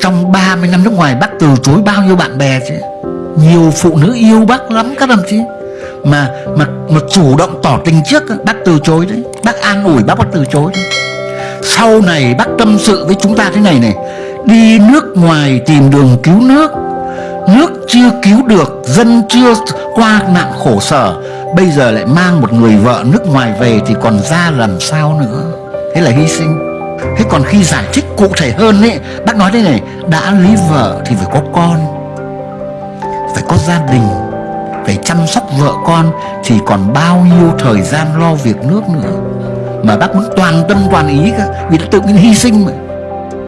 Trong 30 năm nước ngoài bác từ chối bao nhiêu bạn bè chứ? Nhiều phụ nữ yêu bác lắm các đồng chí. Mà mà mà chủ động tỏ tình trước bác từ chối đấy. Bác an ủi bác bác từ chối đấy. Sau này bác tâm sự với chúng ta thế này này. Đi nước ngoài tìm đường cứu nước. Nước chưa cứu được, dân chưa qua nạn khổ sở. Bây giờ lại mang một người vợ nước ngoài về thì còn ra làm sao nữa? Thế là hy sinh thế còn khi giải thích cụ thể hơn ấy, bác nói thế này, đã lấy vợ thì phải có con, phải có gia đình, phải chăm sóc vợ con, thì còn bao nhiêu thời gian lo việc nước nữa. Mà bác muốn toàn tâm toàn ý cả vì đã tự nhiên hy sinh mà.